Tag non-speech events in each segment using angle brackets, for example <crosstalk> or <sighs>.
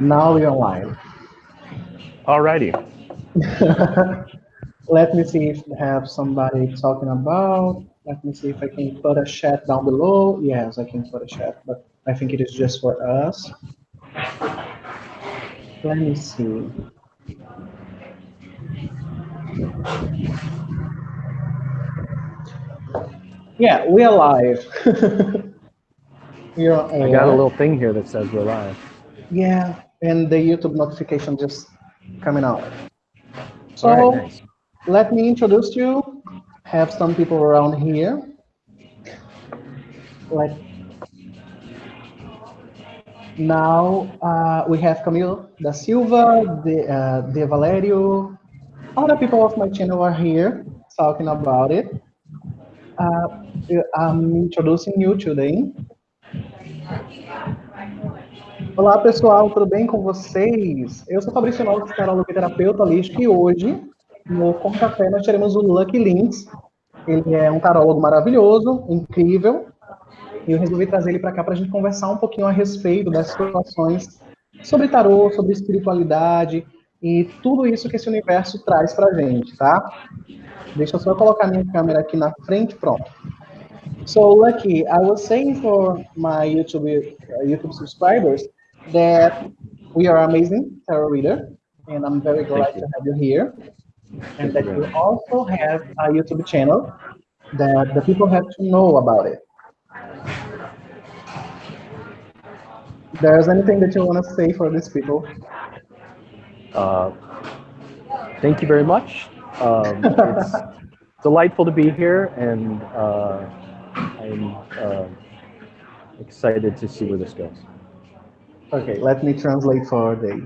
Now we are live. Alrighty. <laughs> Let me see if we have somebody talking about. Let me see if I can put a chat down below. Yes, I can put a chat, but I think it is just for us. Let me see. Yeah, we are live. <laughs> we are I got a little thing here that says we're live. Yeah, and the YouTube notification just coming out. So right, nice. let me introduce you. Have some people around here. Like now, uh, we have Camilo da Silva, the, uh, De Valerio. Other people of my channel are here talking about it. Uh, I'm introducing you today. Olá pessoal, tudo bem com vocês? Eu sou Fabrício Noves, tarólogo e terapeuta holístico, e hoje, no Com Café, nós teremos o Lucky Links. Ele é um tarólogo maravilhoso, incrível, e eu resolvi trazer ele para cá para a gente conversar um pouquinho a respeito das situações sobre tarô, sobre espiritualidade e tudo isso que esse universo traz para a gente, tá? Deixa eu só colocar minha câmera aqui na frente, pronto. So, Lucky, I was saying for my YouTube uh, YouTube subscribers that we are amazing tarot reader, and I'm very glad to have you here. And that you also have a YouTube channel that the people have to know about it. There's anything that you want to say for these people? Uh, thank you very much. Um, <laughs> it's delightful to be here, and uh, I'm uh, excited to see where this goes. Ok, let me translate for Day.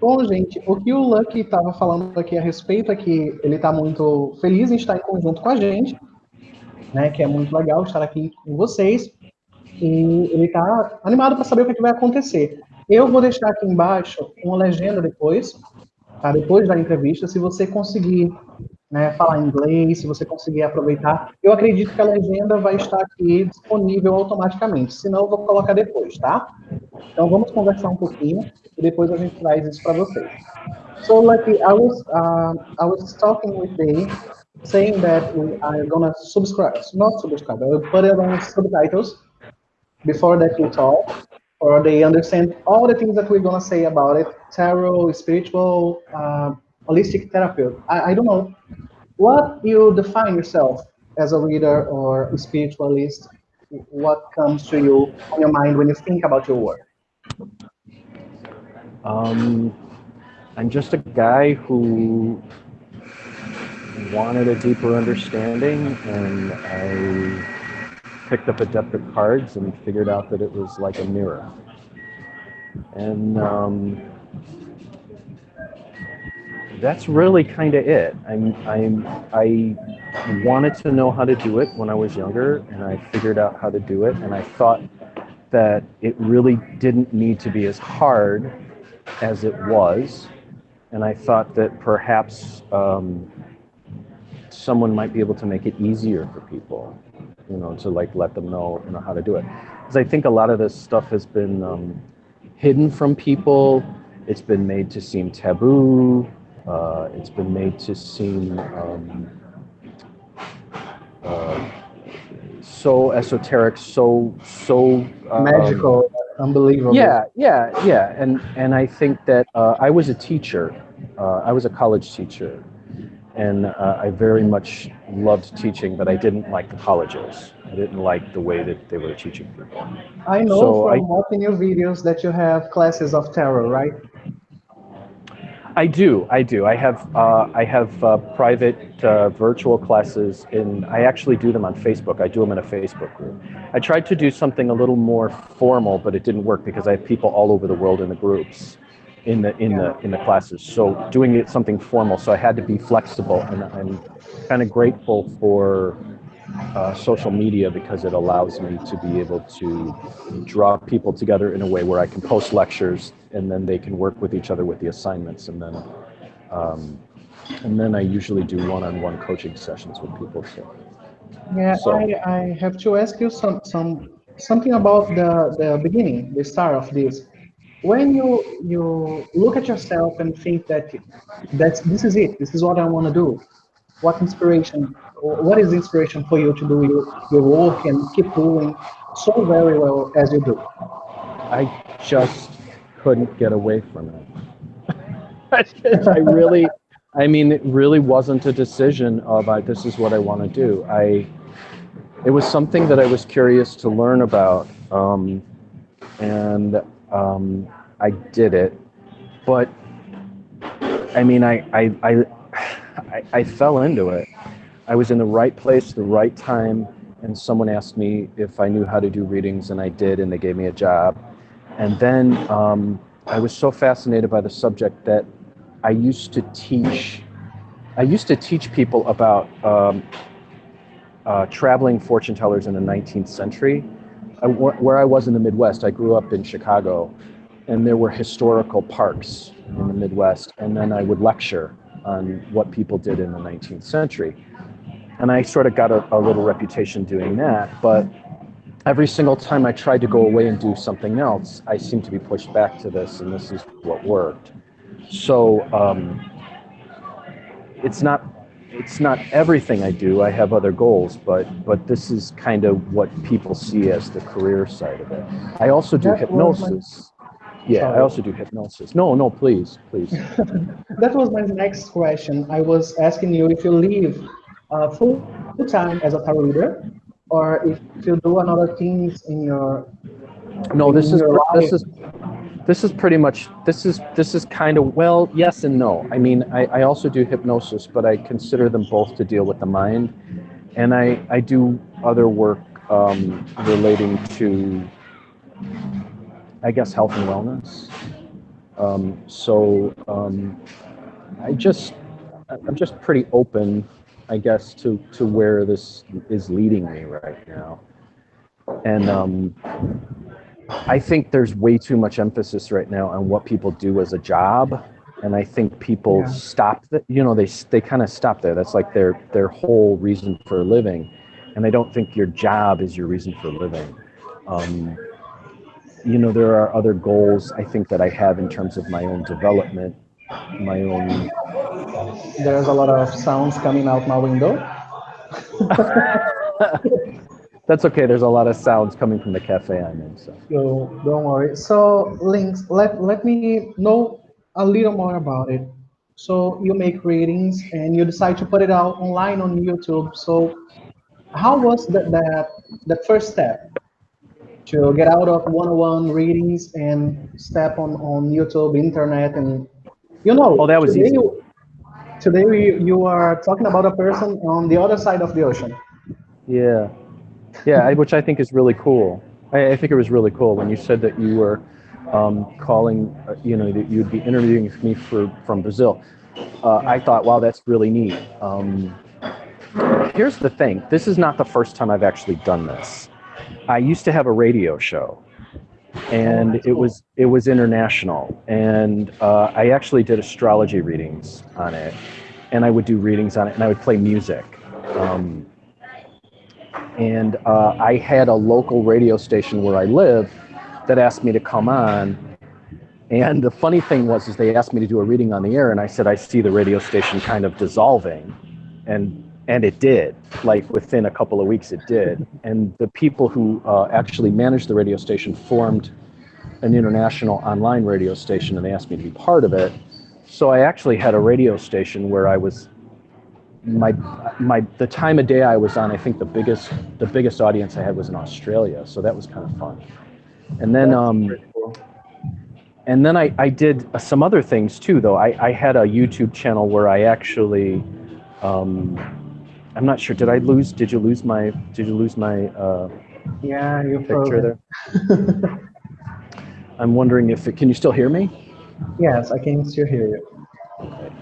Bom, gente, o que o Lucky estava falando aqui a respeito é que ele está muito feliz em estar em conjunto com a gente, né? Que é muito legal estar aqui com vocês. E ele está animado para saber o que, é que vai acontecer. Eu vou deixar aqui embaixo uma legenda depois, tá? Depois da entrevista, se você conseguir né, falar inglês, se você conseguir aproveitar. Eu acredito que a legenda vai estar aqui disponível automaticamente, senão eu vou colocar depois, tá? Então vamos conversar um pouquinho e depois a gente traz isso para vocês. So, like I was, uh, I was talking with Dave, saying that we are gonna subscribe, not subscribe, I will put it on subtitles before that you talk, or they understand all the things that we're gonna say about it, tarot, spiritual, uh, holistic therapy. I, I don't know. What you define yourself as a reader or a spiritualist? What comes to you on your mind when you think about your work? Um, I'm just a guy who wanted a deeper understanding, and I picked up a deck of cards and figured out that it was like a mirror. And um, that's really kind of it. I'm, I'm, I wanted to know how to do it when I was younger, and I figured out how to do it. And I thought that it really didn't need to be as hard as it was. And I thought that perhaps um, someone might be able to make it easier for people, you know, to like let them know, you know, how to do it. Because I think a lot of this stuff has been um, hidden from people. It's been made to seem taboo. Uh, it's been made to seem um, uh, so esoteric, so so um, Magical, unbelievable. Yeah, yeah, yeah. And and I think that uh, I was a teacher. Uh, I was a college teacher, and uh, I very much loved teaching, but I didn't like the colleges. I didn't like the way that they were teaching people. I know So from I- watching your videos that you have classes of tarot, right? I do, I do. I have uh, I have uh, private uh, virtual classes, and I actually do them on Facebook. I do them in a Facebook group. I tried to do something a little more formal, but it didn't work because I have people all over the world in the groups, in the in the in the classes. So doing it something formal, so I had to be flexible, and I'm kind of grateful for uh, social media because it allows me to be able to draw people together in a way where I can post lectures and then they can work with each other with the assignments and then um, and then I usually do one-on-one coaching sessions with people. So Yeah, So- I, I have to ask you some, some something about the, the beginning, the start of this. when you you look at yourself and think that that's this is it, this is what I want to do. What inspiration? What is inspiration for you to do your, your work and keep doing so very well as you do? I just couldn't get away from it. <laughs> I really, I mean, it really wasn't a decision of I, this is what I want to do. I, it was something that I was curious to learn about, um, and um, I did it. But I mean, I, I, I, <sighs> I, I fell into it. I was in the right place, the right time, and someone asked me if I knew how to do readings, and I did, and they gave me a job. And then um, I was so fascinated by the subject that I used to teach. I used to teach people about um, uh, traveling fortune tellers in the 19th century. I, where I was in the Midwest, I grew up in Chicago, and there were historical parks in the Midwest, and then I would lecture on what people did in the 19th century. And I sort of got a, a little reputation doing that, but every single time I tried to go away and do something else, I seemed to be pushed back to this, and this is what worked. So um, it's not it's not everything I do. I have other goals, but but this is kind of what people see as the career side of it. I also do that hypnosis. Yeah, Sorry. I also do hypnosis. No, no, please, please. <laughs> that was my next question. I was asking you if you leave uh, full time as a tarot reader, or if you do another things in your. No, in this is this is this is pretty much this is this is kind of well yes and no i mean I, I also do hypnosis but i consider them both to deal with the mind and i i do other work um, relating to i guess health and wellness um, so um, i just i'm just pretty open i guess to to where this is leading me right now and um, I think there's way too much emphasis right now on what people do as a job, and I think people yeah. stop that. You know, they they kind of stop there. That's like their their whole reason for living, and I don't think your job is your reason for living. Um, you know, there are other goals I think that I have in terms of my own development, my own. There's a lot of sounds coming out my window. <laughs> That's okay. There's a lot of sounds coming from the cafe I'm in. So, so don't worry. So, Links, let, let me know a little more about it. So you make readings and you decide to put it out online on YouTube. So how was that that, that first step to get out of one-on-one readings and step on, on YouTube, internet, and you know, oh, that was today, easy. You, today you are talking about a person on the other side of the ocean. Yeah, yeah, which I think is really cool. I, I, think it was really cool when you said that you were um, calling, uh, you know, that you'd be interviewing me for from Brazil. Uh, I thought, wow, that's really neat. Um, here's the thing: this is not the first time I've actually done this. I used to have a radio show, and it was it was international, and uh, I actually did astrology readings on it, and I would do readings on it, and I would play music. Um, and uh, I had a local radio station where I live that asked me to come on. And the funny thing was, is they asked me to do a reading on the air, and I said I see the radio station kind of dissolving, and and it did. Like within a couple of weeks, it did. And the people who uh, actually managed the radio station formed an international online radio station, and they asked me to be part of it. So I actually had a radio station where I was my my the time of day I was on, I think the biggest the biggest audience I had was in Australia, so that was kind of fun. And then um, and then I I did uh, some other things too, though. I I had a YouTube channel where I actually um, I'm not sure. Did I lose? Did you lose my? Did you lose my? Uh, yeah, you picture there. <laughs> I'm wondering if it, can you still hear me? Yes, I can still hear you. Okay.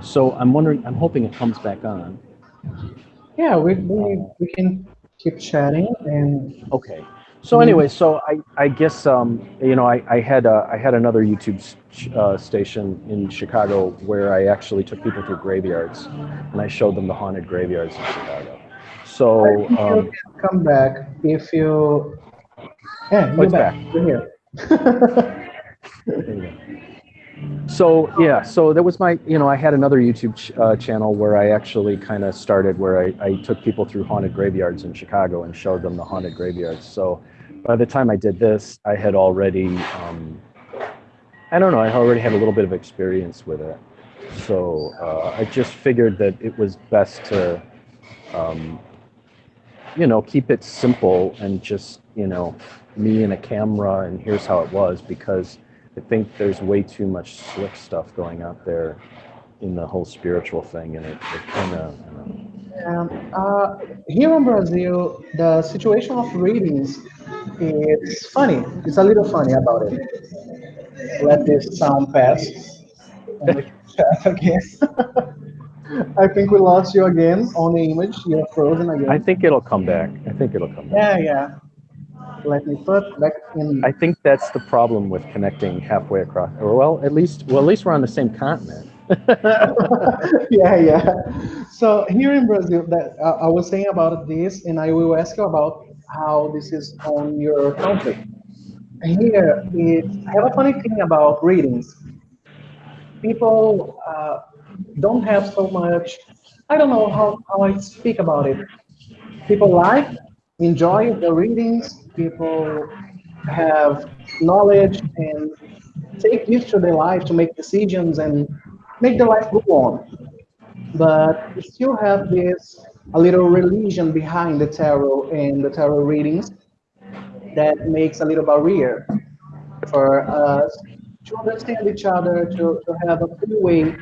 So I'm wondering, I'm hoping it comes back on. Yeah, we, we, we can keep chatting and. Okay. So anyway, so I, I guess um, you know I, I had a, I had another YouTube uh, station in Chicago where I actually took people through graveyards and I showed them the haunted graveyards in Chicago. So um, come back if you. Yeah, you're back. back. You're here. <laughs> So yeah, so that was my, you know, I had another YouTube ch- uh, channel where I actually kind of started where I, I took people through haunted graveyards in Chicago and showed them the haunted graveyards. So by the time I did this, I had already, um, I don't know, I already had a little bit of experience with it. So uh, I just figured that it was best to, um, you know, keep it simple and just, you know, me and a camera and here's how it was because I think there's way too much slick stuff going out there in the whole spiritual thing and it, it kind of, um, uh, here in Brazil, the situation of readings is funny. It's a little funny about it. Let this sound pass. again. <laughs> I think we lost you again on the image. You're frozen again. I think it'll come back. I think it'll come back. Yeah, yeah. Let me put back in. I think that's the problem with connecting halfway across. Or well, at least well, at least we're on the same continent. <laughs> yeah, yeah. So here in Brazil, that uh, I was saying about this, and I will ask you about how this is on your country. Here, it, I have a funny thing about readings. People uh, don't have so much. I don't know how, how I speak about it. People like, enjoy the readings. People have knowledge and take this to their life to make decisions and make their life go on. But we still have this a little religion behind the tarot and the tarot readings that makes a little barrier for us to understand each other, to, to have a free way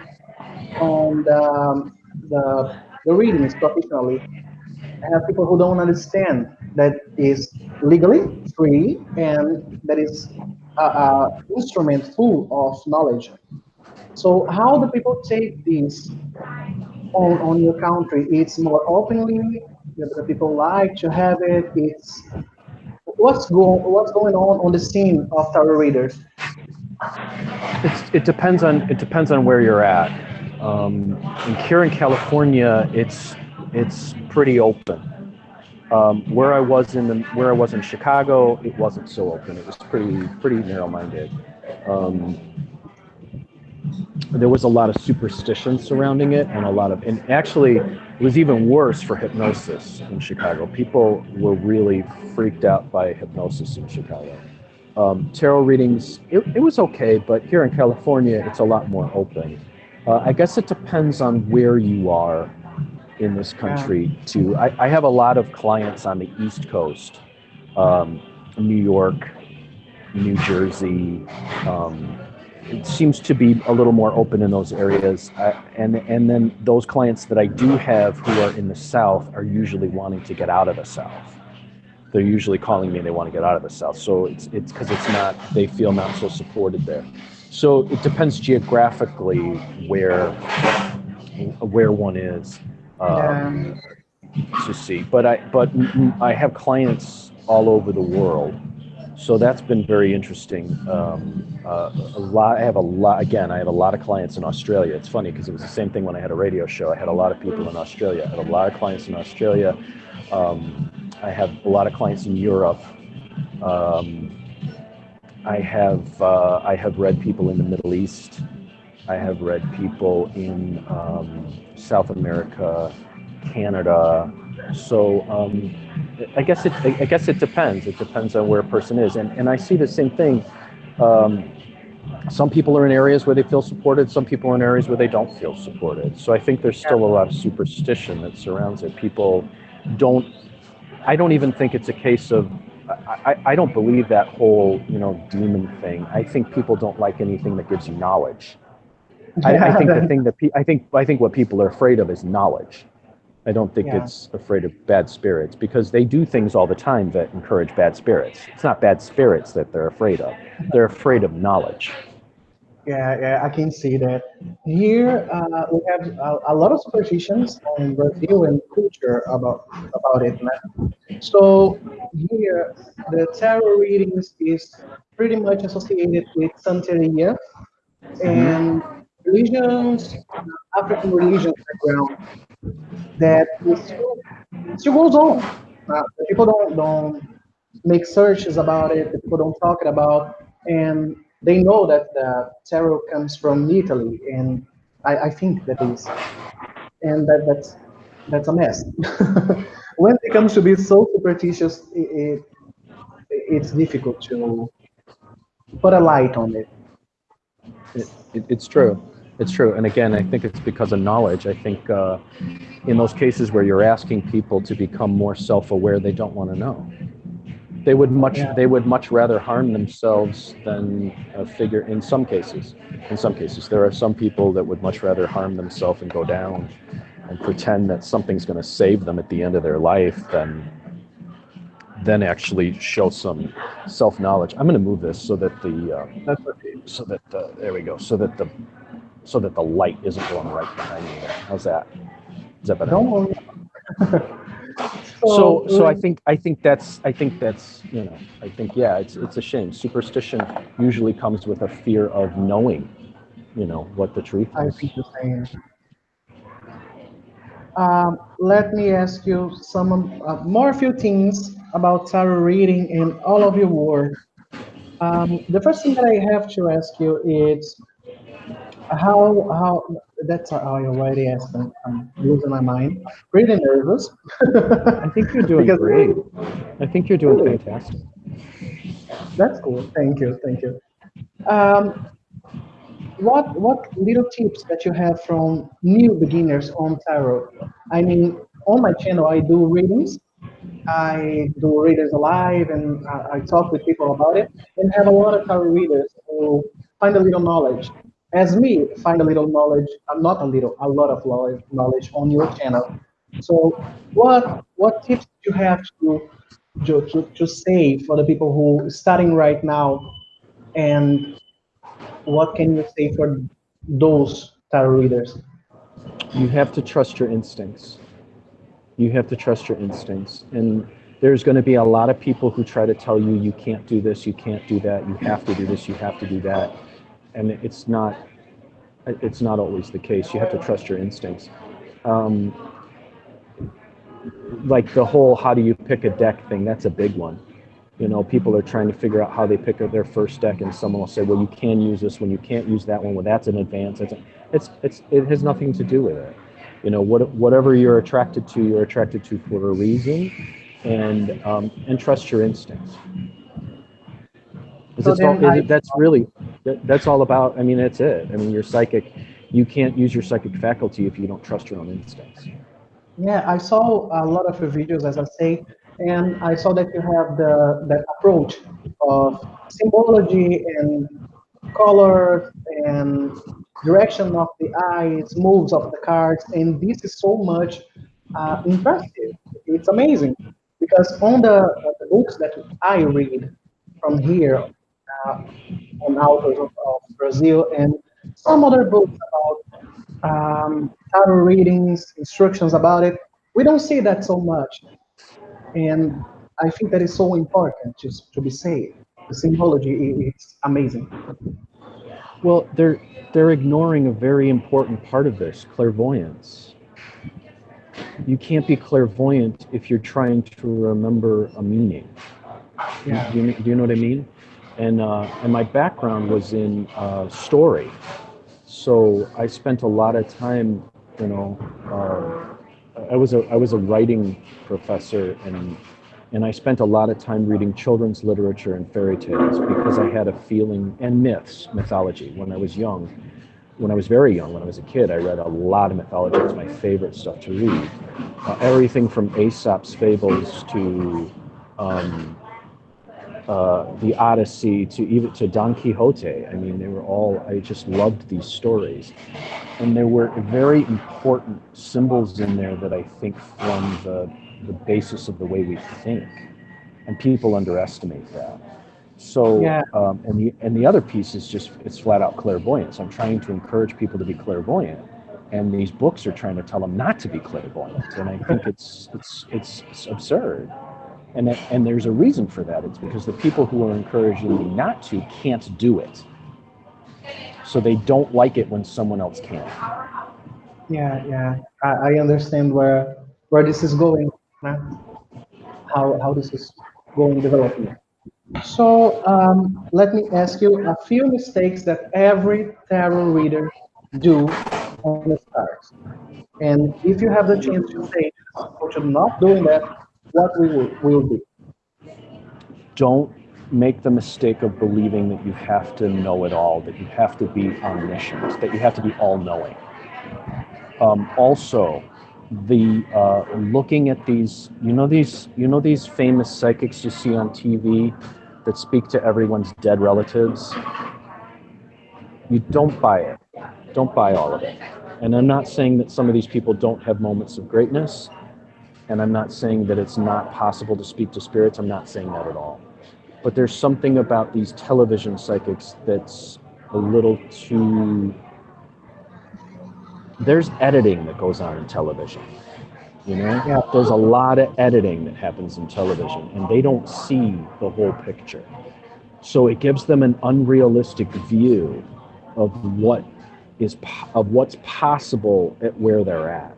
on the, um, the, the readings professionally. I have people who don't understand that is legally free and that is an instrument full of knowledge. So how do people take this on, on your country? It's more openly, the people like to have it. It's what's going what's going on on the scene of tarot readers. It's, it depends on it depends on where you're at. Um, and here in California, it's it's pretty open. Um, where I was in the, where I was in Chicago, it wasn't so open. It was pretty pretty narrow-minded. Um, there was a lot of superstition surrounding it and a lot of and actually it was even worse for hypnosis in chicago people were really freaked out by hypnosis in chicago um, tarot readings it, it, was okay but here in california it's a lot more open uh, i guess it depends on where you are in this country too I, I have a lot of clients on the east coast um, new york new jersey um, it seems to be a little more open in those areas. I, and and then those clients that I do have who are in the South are usually wanting to get out of the South. They're usually calling me and they want to get out of the South. So it's it's because it's not they feel not so supported there. So it depends geographically where where one is um, to see. But I but I have clients all over the world so that's been very interesting. Um, uh, a lot. I have a lot. Again, I have a lot of clients in Australia. It's funny because it was the same thing when I had a radio show. I had a lot of people in Australia. I had a lot of clients in Australia. Um, I have a lot of clients in Europe. Um, I have uh, I have read people in the Middle East. I have read people in um, South America, Canada. So um, I guess it I guess it depends. It depends on where a person is, and and I see the same thing. Um, some people are in areas where they feel supported. Some people are in areas where they don't feel supported. So I think there's still a lot of superstition that surrounds it. People don't. I don't even think it's a case of. I, I don't believe that whole you know demon thing. I think people don't like anything that gives you knowledge. I, I think the thing that pe- I think I think what people are afraid of is knowledge. I don't think yeah. it's afraid of bad spirits because they do things all the time that encourage bad spirits. It's not bad spirits that they're afraid of. They're afraid of knowledge. Yeah, yeah, I can see that. Here uh, we have a, a, lot of superstitions in Brazil and culture about about it. Man. So here, the tarot readings is pretty much associated with Santeria and religions, African religions background that still, still goes on. Uh, people don't don't make searches about it. People don't talk about, and they know that the tarot comes from Italy, and I, I think that is, and that that's that's a mess. <laughs> when it comes to be so superstitious, it, it, it's difficult to put a light on it. It, it. It's true. It's true. And again, I think it's because of knowledge. I think uh, in those cases where you're asking people to become more self-aware, they don't want to know. They would much Yeah. they would much rather harm themselves than uh, figure. In some cases, in some cases, there are some people that would much rather harm themselves and go down and pretend that something's going to save them at the end of their life than then actually show some self knowledge. I'm going to move this so that the uh, so that the, there we go so that the so that the light isn't going right behind you. how's that is that better Don't worry. <laughs> so so i think i think that's i think that's you know i think yeah it's it's a shame superstition usually comes with a fear of knowing you know what the truth I is think the same. Um, let me ask you some uh, more few things about tarot reading and all of your work. Um, the first thing that I have to ask you is how how that's how I already asked. I'm losing my mind. Pretty nervous. i think you're <laughs> doing Because- great i think you're doing Really? fantastic That's cool. Thank you. Thank you. Um, what what little tips that you have from new beginners on tarot? I mean, on my channel, I do readings. I do readers alive, and I, I talk with people about it, and have a lot of tarot readers who find a little knowledge. As me, find a little knowledge. Not a little, a lot of lo- knowledge on your channel. So, what what tips do you have to to, to, to say for the people who are starting right now and what can you say for those tarot readers you have to trust your instincts you have to trust your instincts and there's going to be a lot of people who try to tell you you can't do this you can't do that you have to do this you have to do that and it's not it's not always the case. You have to trust your instincts. Um, like the whole how do you pick a deck thing that's a big one. You know people are trying to figure out how they pick their first deck and someone will say well you can use this one you can't use that one well that's an advance it's it's, it's it has nothing to do with it. You know what, whatever you're attracted to you're attracted to for a reason and um, and trust your instincts So it's all- I- that's really that, that's all about i mean that's it. I mean you're psychic you can't use your psychic faculty if you don't trust your own instincts. Yeah i saw a lot of your videos as i say and i saw that you have the that approach of symbology and color and direction of the eyes moves of the cards and this is so much uh, impressive. It's amazing because on the, the books that i read from here uh, on authors of, of Brazil and some other books about um, tarot readings, instructions about it. We don't see that so much, and I think that is so important just to be said. The symbology is amazing. Well, they're they're ignoring a very important part of this, clairvoyance. You can't be clairvoyant if you're trying to remember a meaning. Yeah. Do you, do you know what I mean? And uh, and my background was in uh, story, so I spent a lot of time, you know, uh, I was a I was a writing professor and and I spent a lot of time reading children's literature and fairy tales because I had a feeling and myths, mythology when I was young. When I was very young, when I was a kid, I read a lot of mythology. It's my favorite stuff to read. Uh, everything from Aesop's fables to um, uh, the Odyssey to even to Don Quixote. I mean, they were all. I just loved these stories, and there were very important symbols in there that I think form the the basis of the way we think, and people underestimate that. So, Yeah. um, and the and the other piece is just it's flat out clairvoyance. I'm trying to encourage people to be clairvoyant, and these books are trying to tell them not to be clairvoyant, and I think it's it's it's, it's absurd. And, that, and there's a reason for that. It's because the people who are encouraging me not to can't do it. So they don't like it when someone else can. Yeah, yeah. I, I understand where where this is going. huh? How how this is going developing. So um, let me ask you a few mistakes that every tarot reader do on the start. And if you have the chance to say, I'm not doing that, what we will, will be? Don't make the mistake of believing that you have to know it all, that you have to be omniscient, that you have to be all-knowing. Um, also, the uh, looking at these, you know these, you know these famous psychics you see on TV that speak to everyone's dead relatives. You don't buy it. Don't buy all of it. And I'm not saying that some of these people don't have moments of greatness, and I'm not saying that it's not possible to speak to spirits. I'm not saying that at all. But there's something about these television psychics that's a little too there's editing that goes on in television. You know, yeah. there's a lot of editing that happens in television, and they don't see the whole picture. So it gives them an unrealistic view of what is of what's possible at where they're at.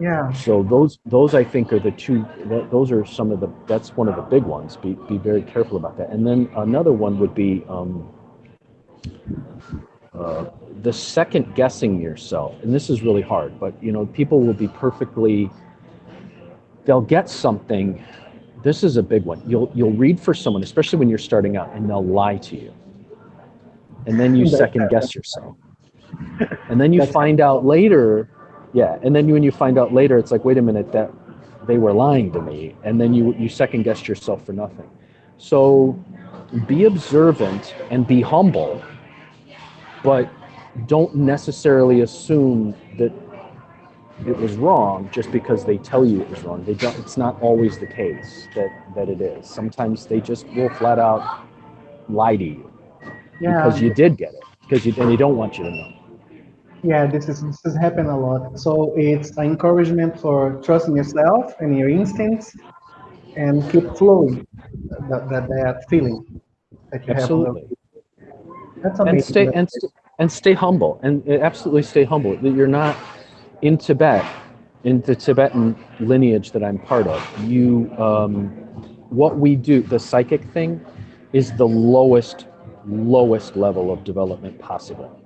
Yeah. So those those I think are the two. Those are some of the. That's one of the big ones. Be be very careful about that. And then another one would be. Um, uh, the second guessing yourself, and this is really hard, but you know, people will be perfectly, they'll get something. This is a big one. You'll you'll read for someone, especially when you're starting out, and they'll lie to you. And then you <laughs> second guess yourself. <laughs> And then you find out later, yeah, and then when you find out later, it's like, wait a minute, that they were lying to me. And then you you second guess yourself for nothing. So be observant and be humble, but don't necessarily assume that it was wrong just because they tell you it was wrong. They don't, it's not always the case that, that it is. Sometimes they just will flat out lie to you yeah. because you did get it because you, and they don't want you to know. Yeah, this is this has happened a lot. So it's an encouragement for trusting yourself and your instincts, and keep flowing that that, that feeling that you Absolutely. have. That's amazing. And stay and, st and stay humble and absolutely stay humble that you're not in tibet in the tibetan lineage that i'm part of you um, what we do the psychic thing is the lowest lowest level of development possible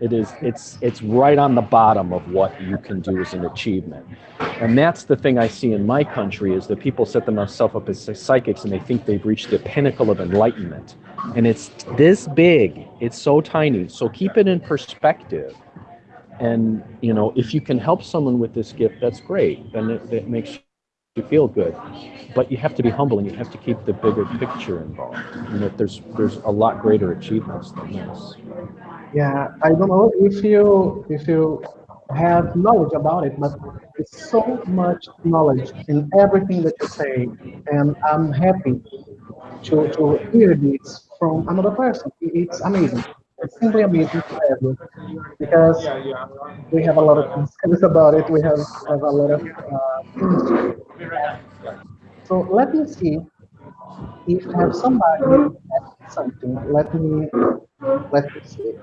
it is it's it's right on the bottom of what you can do as an achievement. And that's the thing i see in my country is that people set themselves up as psychics and they think they've reached the pinnacle of enlightenment. And it's this big it's so tiny. So keep it in perspective. And you know if you can help someone with this gift that's great. Then it, it makes you feel good but you have to be humble and you have to keep the bigger picture involved you know there's there's a lot greater achievements than this yeah i don't know if you if you have knowledge about it but it's so much knowledge in everything that you say and i'm happy to, to hear this from another person. It's amazing. Simply amazing forever because we have a lot of discussions about it. We have, have a lot of uh, So let me see if I have somebody something. Let me let me see.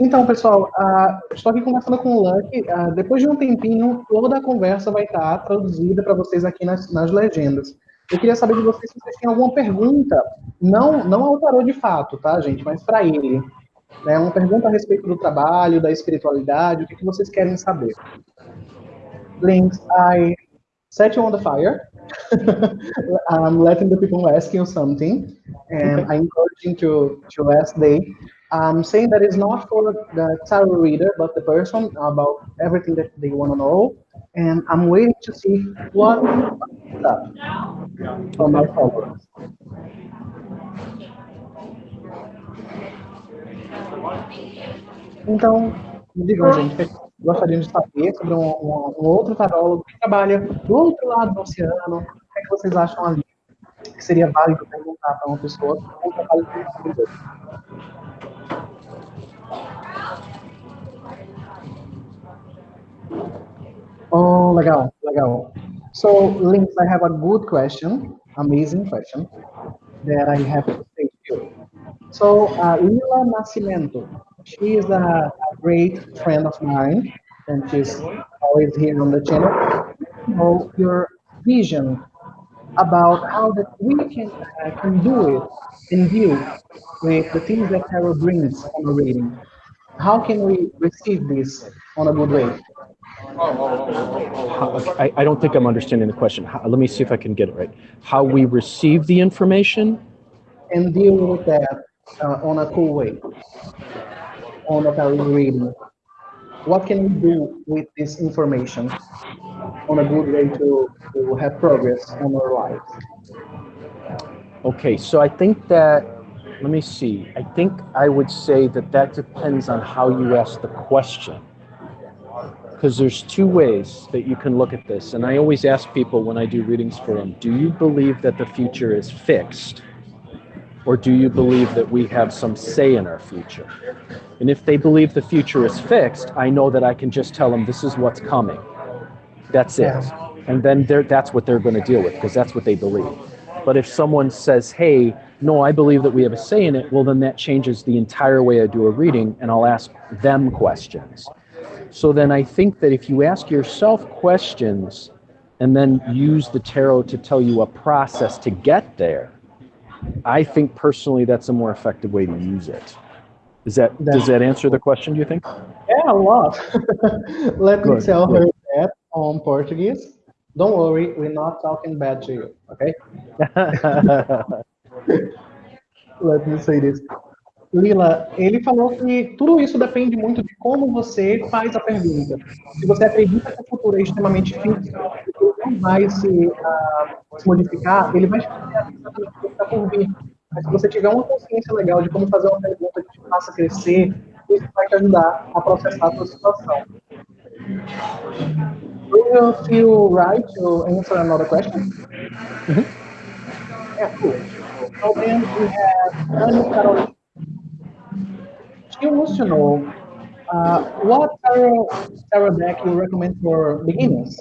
Então, pessoal, uh, estou aqui conversando com o Lucky. Uh, depois de um tempinho, toda a conversa vai estar traduzida para vocês aqui nas, nas legendas. Eu queria saber de vocês se vocês têm alguma pergunta, não, não ao tarô de fato, tá, gente, mas para ele. Né, uma pergunta a respeito do trabalho, da espiritualidade, o que, que vocês querem saber. Links, I set you on the fire. <laughs> I'm letting the people ask you something, and I encourage to, to ask they. I'm saying that it's not for the tarot reader, but the person about everything that they want to know. And I'm waiting to see what up from my followers. Então, digam, gente, gostariam de saber sobre um, um, um, outro tarólogo que trabalha do outro lado do oceano. O que, é que vocês acham ali? Que seria válido perguntar para uma pessoa que trabalha com Oh, legal, legal. So, Links, I have a good question, amazing question that I have to say to you. So, uh, Lila Nascimento, she is a, a, great friend of mine, and she's always here on the channel. So, your vision about how that we can uh, can do it and deal with the things that tarot brings on a reading. How can we receive this on a good way? I, I don't think I'm understanding the question. How, let me see if I can get it right. How we receive the information? And deal with that uh, on a cool way, on a tarot reading. What can we do with this information on a good way to, to have progress on our lives? Okay, so I think that, let me see. I think I would say that that depends on how you ask the question because there's two ways that you can look at this. And I always ask people when I do readings for them, do you believe that the future is fixed? Or do you believe that we have some say in our future? And if they believe the future is fixed, I know that I can just tell them this is what's coming. That's it. And then that's what they're going to deal with because that's what they believe. But if someone says, hey, no, I believe that we have a say in it, well, then that changes the entire way I do a reading and I'll ask them questions. So then I think that if you ask yourself questions and then use the tarot to tell you a process to get there, I think personally that's a more effective way to use it. Is that does that answer the question? Do you think? Yeah, a lot. <laughs> Let Good. me tell Good. her that on Portuguese. Don't worry, we're not talking bad to you, okay? <laughs> <laughs> Let me say this. Lila, ele falou que tudo isso depende muito de como você faz a pergunta. Se você acredita que o futuro é extremamente fixo, não vai se, uh, se modificar, ele vai explicar exatamente o que está por vir. Mas se você tiver uma consciência legal de como fazer uma pergunta que te faça crescer, isso vai te ajudar a processar a sua situação. Do you feel right to answer another question? Mm -hmm. Yeah, cool. So then we have Anne Carolina. She wants to know uh, what tarot, tarot deck you recommend for beginners,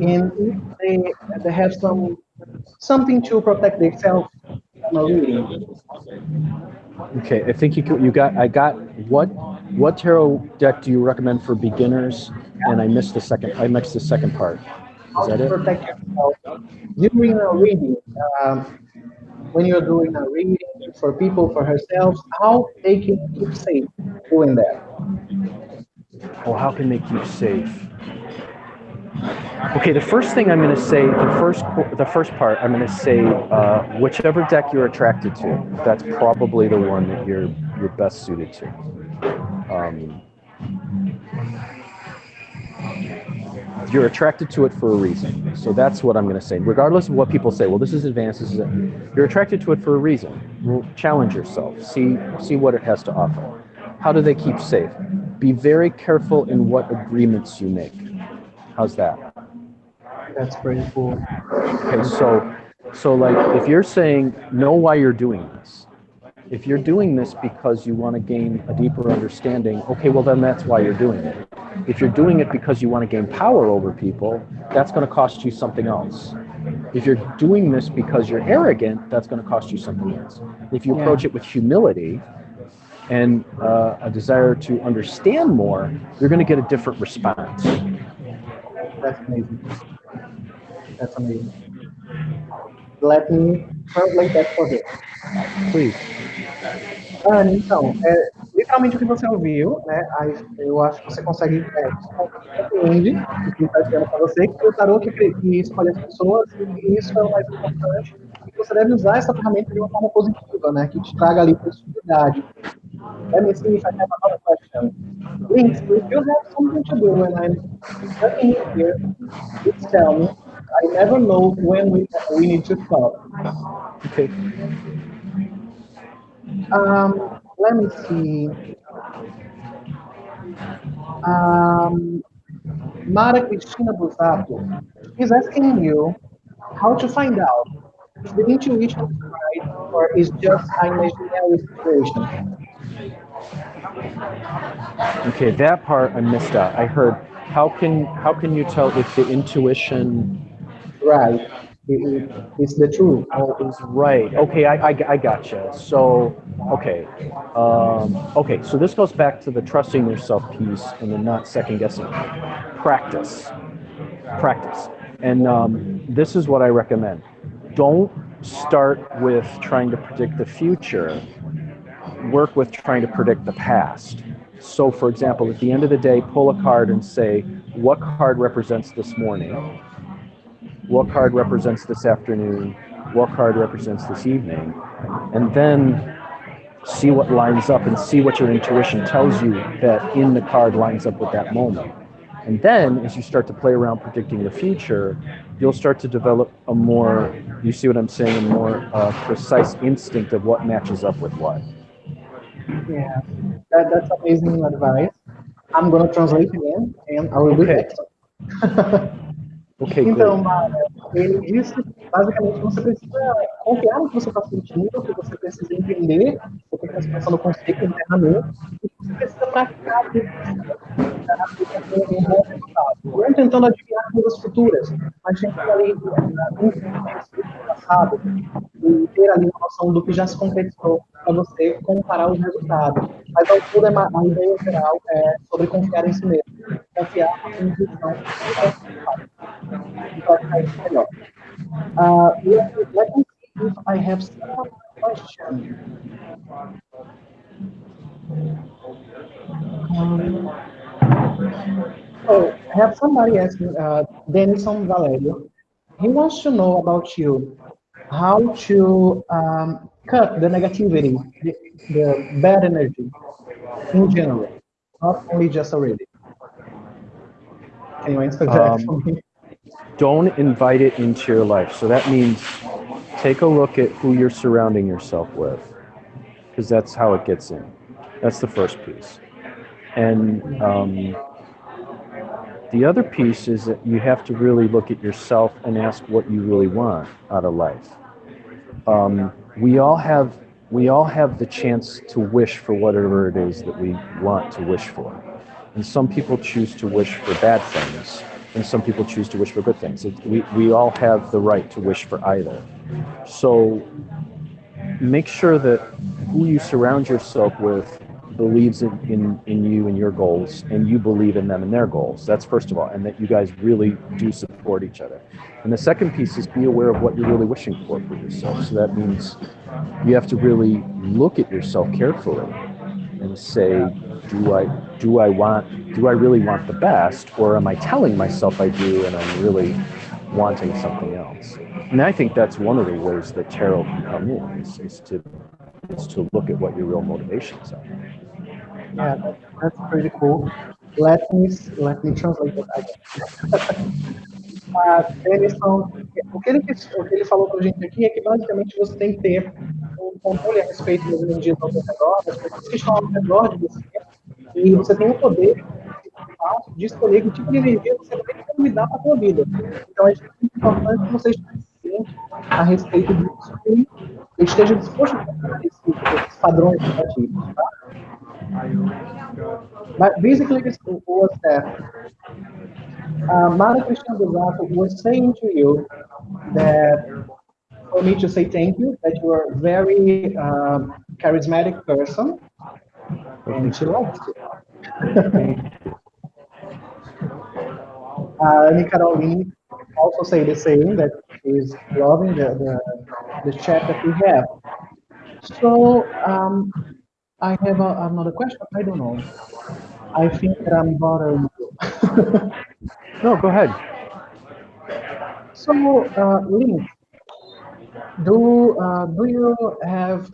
and if they, they have some something to protect themselves from a reading. Okay, I think you you got I got what what tarot deck do you recommend for beginners? And I missed the second. I missed the second part. Is that it? Protect yourself during a reading. Um, when you're doing a reading for people, for herself, how they can keep safe doing that? Well, how can they keep safe? Okay, the first thing I'm going to say, the first the first part, I'm going to say uh, whichever deck you're attracted to. That's probably the one that you're you're best suited to. Um, you're attracted to it for a reason. So that's what I'm going to say. Regardless of what people say, well, this is advanced. This is it. You're attracted to it for a reason. Challenge yourself. See see what it has to offer. How do they keep safe? Be very careful in what agreements you make. How's that? That's pretty cool. Okay, so so like if you're saying know why you're doing this. If you're doing this because you want to gain a deeper understanding, okay, well then that's why you're doing it. If you're doing it because you want to gain power over people, that's going to cost you something else. If you're doing this because you're arrogant, that's going to cost you something else. If you approach yeah. it with humility and uh, a desire to understand more, you're going to get a different response. That's amazing. That's amazing. Let me translate that for you. Please. Ah, então, é, literalmente o que você ouviu, né? Eu acho que você consegue é, compreende o que está dizendo para você, que o tarô que, que escolhe as pessoas, e isso é o mais importante, e você deve usar essa ferramenta de uma forma positiva, né? Que te traga ali possibilidade. Let me see if I have another question. Links, if you have something to do when I'm studying here, please tell me. I never know when we, we need to stop. Okay. Um, let me see. Um, Mara Cristina Busato is asking you how to find out if the intuition is right or is just an imaginary situation. Okay, that part I missed out. I heard how can how can you tell if the intuition right it, it's the truth. Oh, right. Okay, I, I, I gotcha. So, okay. Um, okay, so this goes back to the trusting yourself piece and the not second guessing. Practice. Practice. And um, this is what I recommend. Don't start with trying to predict the future. Work with trying to predict the past. So, for example, at the end of the day, pull a card and say, what card represents this morning? What card represents this afternoon? What card represents this evening? And then see what lines up and see what your intuition tells you that in the card lines up with that moment. And then as you start to play around predicting the future, you'll start to develop a more, you see what I'm saying, a more uh, precise instinct of what matches up with what. Yeah, that, that's amazing advice. I'm going to translate again and I will okay. be <laughs> Okay, então, ele disse, basicamente, você precisa confiar no que você está sentindo, que você precisa entender o que está se passando você internamente, precisa praticar um. Não tentando adivinhar coisas futuras, mas tentando ali no passado e ter ali uma noção do que já se concretizou para você comparar os resultados. Mas ao todo, é a ideia geral é sobre confiar em si mesmo. Confiar na sua intuição. Então, vai ficar melhor. Uh, let, me see if I have some questions. Um, oh, I have somebody asking, uh, Denison Valerio. He wants to know about you, how to um, cut the negativity, the, the, bad energy in general, not only just already. Answer that um. Don't invite it into your life. So that means take a look at who you're surrounding yourself with, because that's how it gets in. That's the first piece. And um, the other piece is that you have to really look at yourself and ask what you really want out of life. Um, we all have we all have the chance to wish for whatever it is that we want to wish for. And some people choose to wish for bad things, and some people choose to wish for good things. We, we all have the right to wish for either. So make sure that who you surround yourself with believes in, in, in you and your goals, and you believe in them and their goals. That's first of all, and that you guys really do support each other. And the second piece is be aware of what you're really wishing for for yourself. So that means you have to really look at yourself carefully and say, do I do I want do I really want the best, or am I telling myself I do and I'm really wanting something else? And I think that's one of the ways that tarot can come in is, is to is to look at what your real motivations are. Yeah, that, that's pretty cool. Let me let me translate <laughs> again. uh, Denison, o que, ele, o que ele falou para a gente aqui é que basicamente você tem que ter um controle a respeito das energias ao redor, das pessoas que estão ao redor de você, e você tem o poder de escolher que tipo de energia você vai convidar para a sua vida. Então, é muito importante que você esteja ciente a respeito disso e esteja disposto a fazer esses padrões negativos, tá? But basically, this was that uh, Mara Krishna Devato was saying to you that for me to say thank you, that you are a very um, charismatic person, and she likes you. <laughs> uh, Caroline also say the same, that she's loving the, the, the chat that we have. So, um, I have a, another question. I don't know. I think that I'm bothering you. <laughs> no, go ahead. So, uh, Link, do uh, do you have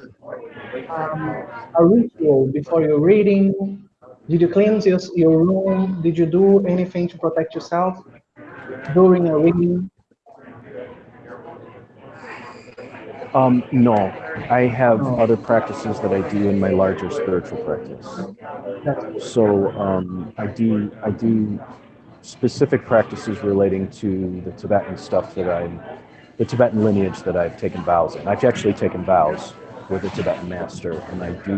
um, a ritual before your reading? Did you cleanse your, your room? Did you do anything to protect yourself during a reading? Um, no, I have oh. other practices that I do in my larger spiritual practice. So um, I do I do specific practices relating to the Tibetan stuff that I'm, the Tibetan lineage that I've taken vows in. I've actually taken vows with a Tibetan master, and I do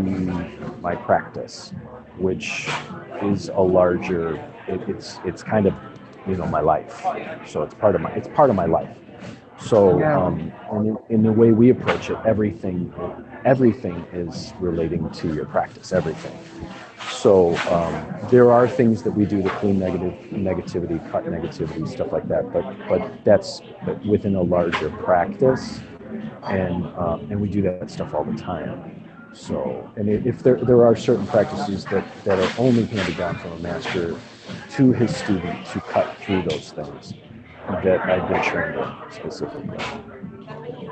my practice, which is a larger. It, it's it's kind of you know my life, so it's part of my it's part of my life. So, um, in, in, the way we approach it, everything, everything is relating to your practice. Everything. so um, there are things that we do to clean negative negativity, cut negativity, stuff like that. But but that's within a larger practice, and um, and we do that stuff all the time. So, and if there there are certain practices that that are only handed down from a master to his student to cut through those things that I've been trained in specifically.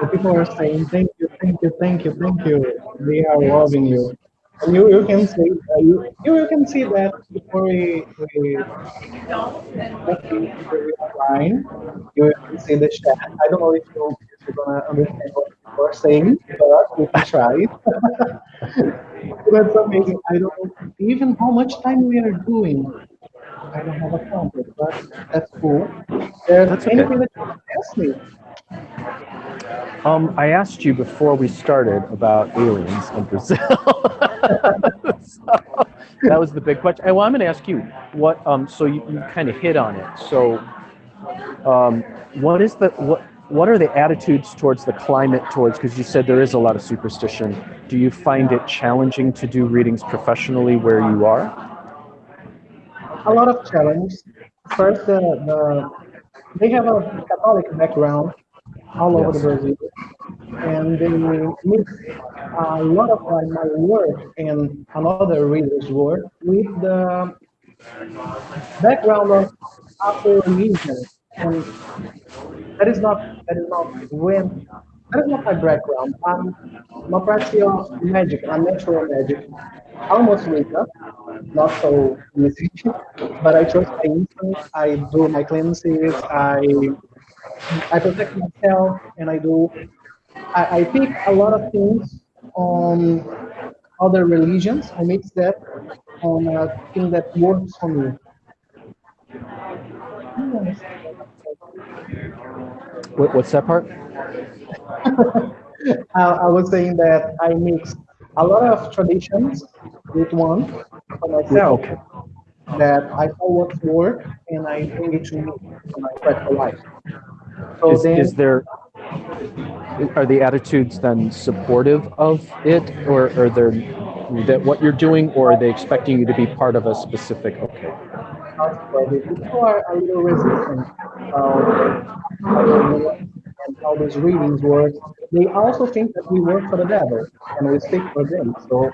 The people are saying thank you, thank you, thank you, thank you. They are loving you. And you, you can see uh, you, you can see that before we we line, you can see the chat. I don't know if you if you're gonna understand what you're saying, but we can try. <laughs> That's amazing. I don't even how much time we are doing. I don't have a counter, but that's cool. There's That's anything okay. that you want ask me. Um, I asked you before we started about aliens in Brazil. <laughs> so, that was the big question. Well, I'm going to ask you what. Um, so you, you kind of hit on it. So, um, what is the what? What are the attitudes towards the climate towards? Because you said there is a lot of superstition. Do you find it challenging to do readings professionally where you are? A lot of challenge. First, the, the they have a Catholic background all over the Brazil, and they mix a lot of like, my work and another reader's work with the background of Afro religion, and that is not that is not when that is not my background. I'm practicing of magic, I'm natural magic. Almost Wicca, not so easy, <laughs> but I trust my instincts. I do my cleanses. I I protect myself, and I do. I, I pick a lot of things on other religions. I mix that on a thing that works for me. What, what's that part? <laughs> I, I was saying that I mix a lot of traditions with one for myself Okay. that I saw what work and I bring it to my practical life. So Is, then, is there are the attitudes then supportive of it, or are there that what you're doing, or are they expecting you to be part of a specific? Okay. people are a little resistant um, I don't know, and how those readings work. They also think that we work for the devil and we speak for them. So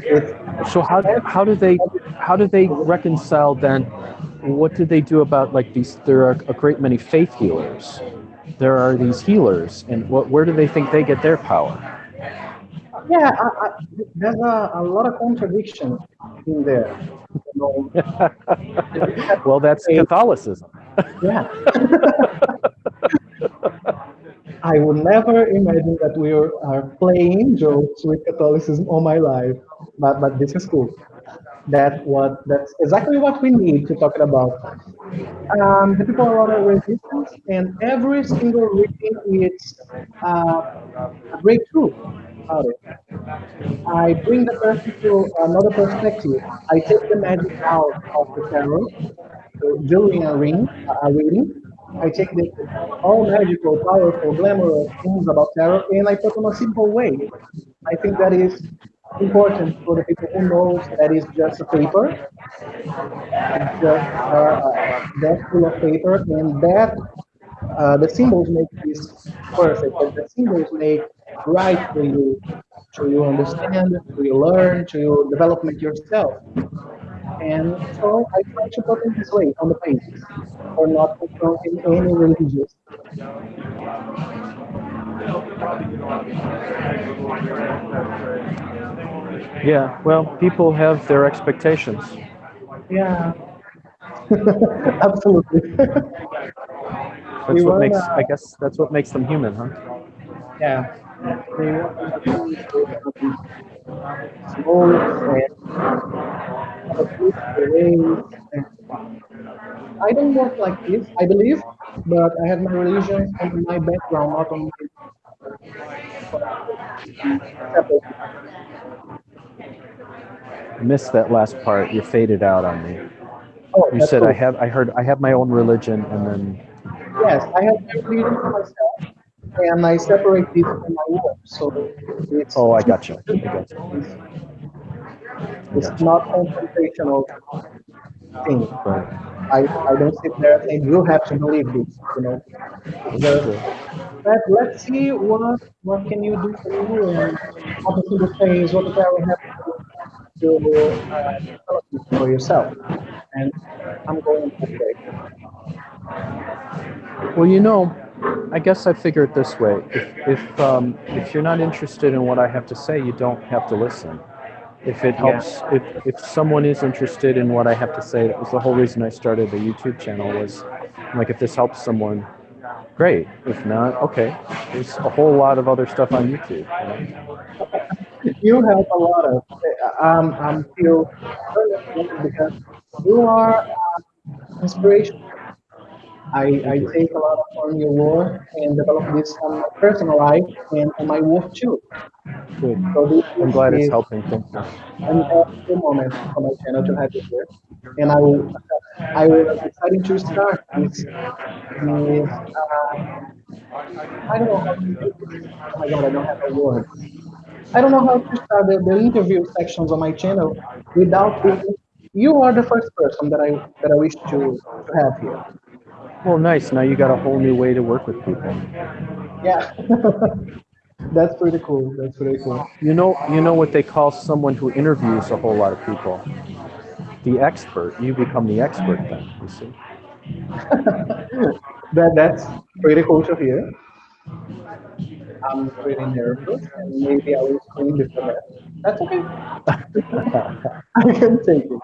it's So how how do they how do they reconcile then? What do they do about like these? There are a great many faith healers. There are these healers, and what where do they think they get their power? yeah, I, I, there's a, a lot of contradiction in there. <laughs> Well, that's Catholicism. Yeah. <laughs> I would never imagine that we are, playing jokes with Catholicism all my life, but but this is cool. That what that's exactly what we need to talk about. Um, the people are under resistance, and every single reading is uh, a breakthrough. I bring the person to another perspective. I take the magic out of the tarot so during a ring, a reading. I take the all magical, powerful, glamorous things about tarot and I put them a simple way. I think that is important for the people who knows that is just a paper. It's just uh, a desk full of paper, and that uh, the symbols make this perfect. And the symbols make right for you, to you understand, to you learn, to you development yourself. And so I try to put it this way on the pages, or not confronting any religious. Yeah. Well, people have their expectations. Yeah, <laughs> absolutely. That's We what makes. I guess that's what makes them human, huh? yeah. They want to be small and I don't work like this, I believe, but I have my religion and my background, not on my. I missed that last part. You faded out on me. Oh, You said cool. I have. I heard. I have my own religion, and then. Yes, I have my religion for myself, and I separate this from my work. So it's Oh, I got you. I got you. It's Gotcha. not confrontational thing. Right. I, I don't sit there saying you have to believe this, you know. The, let, let's see what what can you do for you and what is in the phase, what do I have to, to uh, develop for yourself. And I'm going to way. Well, you know, I guess I figure it this way: if if um, if you're not interested in what I have to say, you don't have to listen. If it helps, if if someone is interested in what I have to say, that was the whole reason I started the YouTube channel. Was like, if this helps someone, great. If not, okay. There's a whole lot of other stuff on YouTube. you know? You have a lot of, um, I'm feel very because you are uh, inspiration. I, I take a lot from your work and develop this on my personal life and on my work too. Good. So I'm glad it's helping. Thank you. an awesome moment for my channel to have you here. And I will, I was excited to start this, this uh, I don't know how to do this. Oh my god, I don't have a word. I don't know how to start the, the interview sections on my channel without you are the first person that I that I wish to, to have here. Well, nice. Now you got a whole new way to work with people. Yeah. <laughs> That's pretty cool. That's pretty cool. You know, you know what they call someone who interviews a whole lot of people? The expert. You become the expert then. You see. <laughs> That that's pretty cool to hear. I'm pretty nervous and maybe I will scream before that. That's okay. <laughs> I can take it.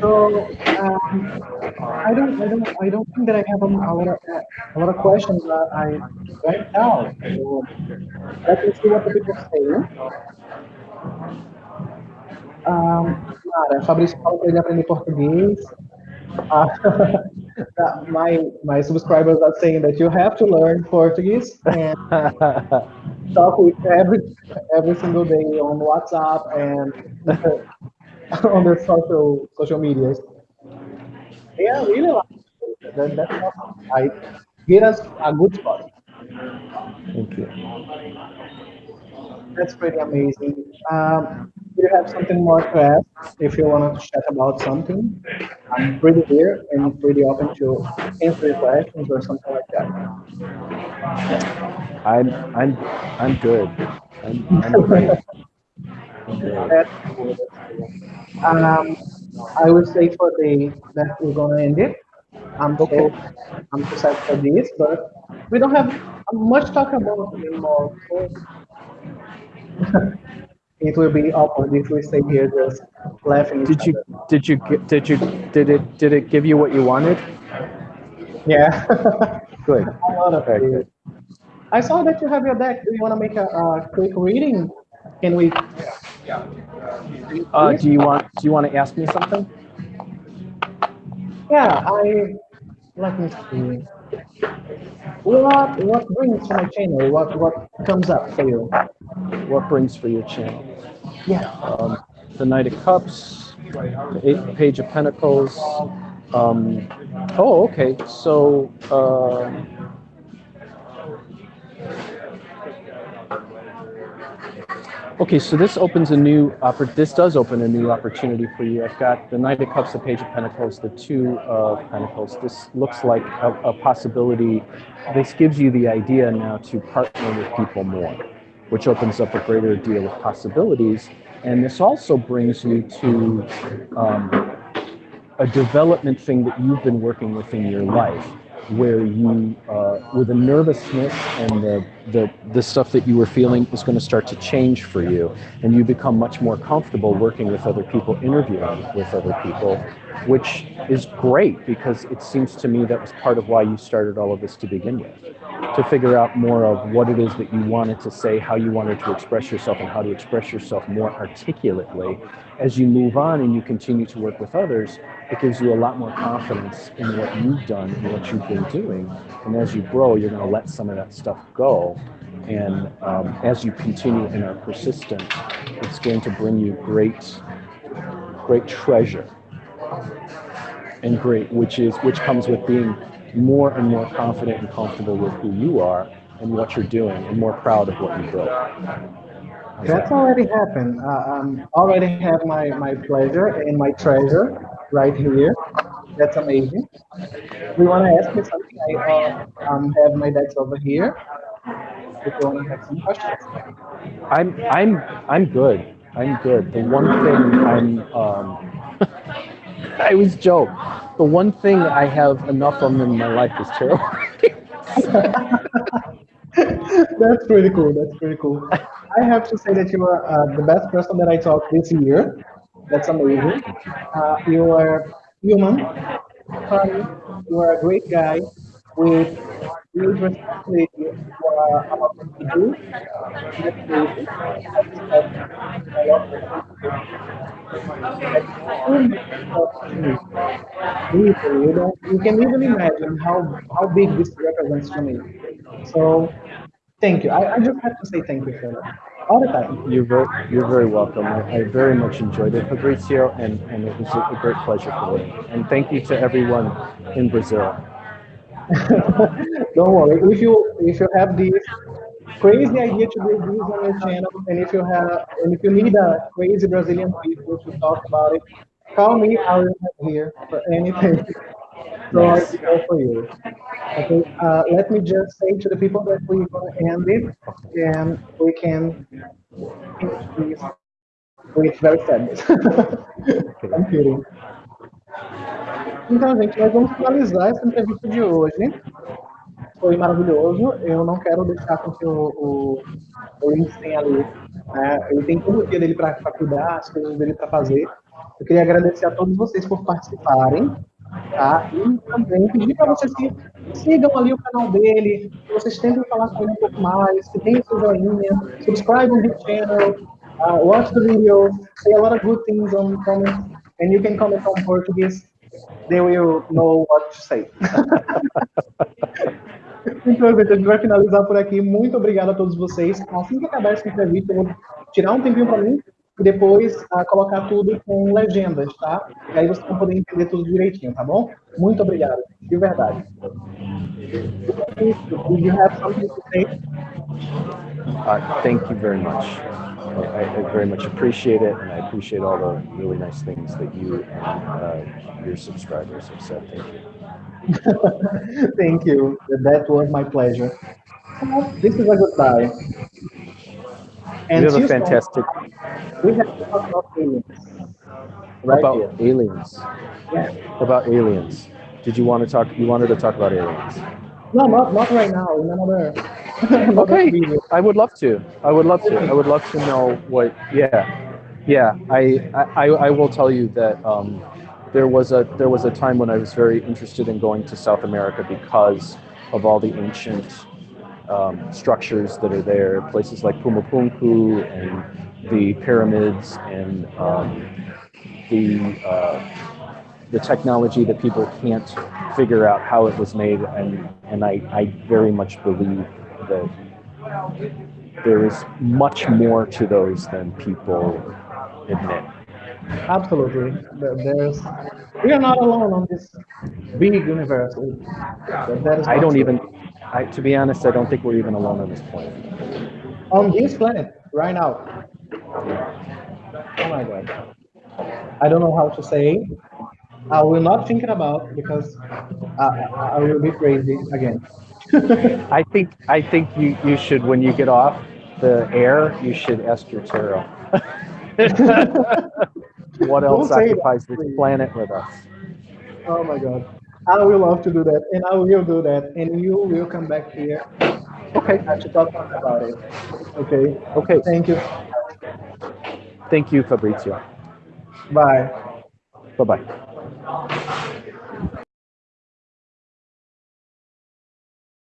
So um, I don't, I don't, I don't think that I have a, a lot of a lot of questions that I write down. So let me see what the people say. Um, cara, Fabrício falou para ele aprender português. <laughs> Uh, my my subscribers are saying that you have to learn Portuguese and <laughs> talk with every every single day on WhatsApp and <laughs> on the social social medias. Yeah, really like that, that's awesome. I get us a good spot. Thank you. That's pretty amazing. Um, do you have something more to ask? If you want to chat about something, I'm pretty here and pretty open to answer your questions or something like that. I'm I'm I'm good. I'm, I'm <laughs> great. I'm great. That's cool, that's cool. Um, I would say for the that we're gonna end it. I'm so I'm so sad for this, but we don't have much talk about anymore. So <laughs> it will be awkward if we stay here just laughing. Did you other. did you did you did it did it give you what you wanted? Yeah. <laughs> Good. <laughs> a lot of Okay, it. I saw that you have your deck. Do you want to make a, a quick reading? Can we? Uh, do you want do you want to ask me something? Yeah, I let me see. What what brings to my channel? What what comes up for you? What brings for your channel? Yeah. Um, the Knight of Cups, the Eight Page of Pentacles. Um, oh, okay. So. Um, Okay, so this opens a new oppor- this does open a new opportunity for you. I've got the Knight of Cups, the Page of Pentacles, the Two of Pentacles. This looks like a, a possibility. This gives you the idea now to partner with people more, which opens up a greater deal of possibilities. And this also brings you to um, a development thing that you've been working with in your life where you uh, with the nervousness and the, the the stuff that you were feeling is going to start to change for you and you become much more comfortable working with other people interviewing with other people which is great because it seems to me that was part of why you started all of this to begin with to figure out more of what it is that you wanted to say how you wanted to express yourself and how to express yourself more articulately as you move on and you continue to work with others it gives you a lot more confidence in what you've done and what you've been doing. And as you grow, you're going to let some of that stuff go. And um, as you continue and are persistent, it's going to bring you great, great treasure and great, which is which comes with being more and more confident and comfortable with who you are and what you're doing, and more proud of what you built. That's already happened. Uh, um, already have my, my pleasure and my treasure right here. That's amazing. We want to ask you something. I uh, um, have my decks over here. If you want to have some questions. I'm I'm I'm good. I'm good. The one thing I'm um, <laughs> I was joke. The one thing I have enough of in my life is tarot. <laughs> That's pretty cool. That's pretty cool. I have to say that you are uh, the best person that I talked this year. That's amazing. Uh, you are human, funny. You are a great guy with do. You, you can even imagine how, how big this represents to me. So thank you. I, I just have to say thank you for that. All the time. You're very, you're very welcome. I, I very much enjoyed it, Fabrizio, and, and it was a great pleasure for me. And thank you to everyone in Brazil. <laughs> Don't worry. If you if you have this crazy idea to do this on your channel, and if you have and if you need a crazy Brazilian people to talk about it, call me. I will be here for anything. <laughs> So I will go for you. Okay. Uh, let me just say to the people that we're gonna end it, and we can finish this with very sadness. <laughs> I'm kidding. Então, gente, nós vamos finalizar essa entrevista de hoje. Foi maravilhoso. Eu não quero deixar com que o, o, o tenha ali. Né? Ele tem todo o dia dele para cuidar, as coisas dele para fazer. Eu queria agradecer a todos vocês por participarem. Tá? E também pedir para vocês que sigam ali o canal dele, que vocês tentem falar com ele um pouco mais, que deem seu joinha, subscribe his channel, uh, watch the videos, say a lot of good things on comments, and you can comment on Portuguese. They will know what to say. <laughs> então, gente, a gente vai finalizar por aqui. Muito obrigado a todos vocês. Assim que acabar essa entrevista, eu vou tirar um tempinho para mim e depois uh, colocar tudo com legendas, tá? E aí vocês vão poder entender tudo direitinho, tá bom? Muito obrigado, de verdade. Do you have something to say? Uh, thank you very much. I, I very much appreciate it, and I appreciate all the really nice things that you and uh, your subscribers have said. Thank you. <laughs> Thank you. That was my pleasure. This is a goodbye. And you have a fantastic We have to talk about aliens. Right about here. aliens. Yeah. About aliens. Did you want to talk? You wanted to talk about aliens. No, not not right now. Another. another <laughs> Okay, video. I would love to. I would love to. I would love to know what. Yeah, yeah. I I, I will tell you that um, there was a there was a time when I was very interested in going to South America because of all the ancient um, structures that are there, places like Pumapunku and the pyramids and um, the uh, the technology that people can't figure out how it was made, and and I, I very much believe that there is much more to those than people admit. Absolutely. There's. We are not alone on this big universe. That- that is I don't even, I, to be honest, I don't think we're even alone on this planet. on this planet right now. Oh my god. I don't know how to say. I will not think it about because I, I will be crazy again. <laughs> I think, I think you, you should, when you get off the air, you should ask your tarot. <laughs> <laughs> what else Don't that, occupies this planet with us? oh my god. I will love to do that, and I will do that, and you will come back here. Okay, should talk about it. Okay. Okay, Thank you. thank you, Fabrizio. Bye. Bye bye.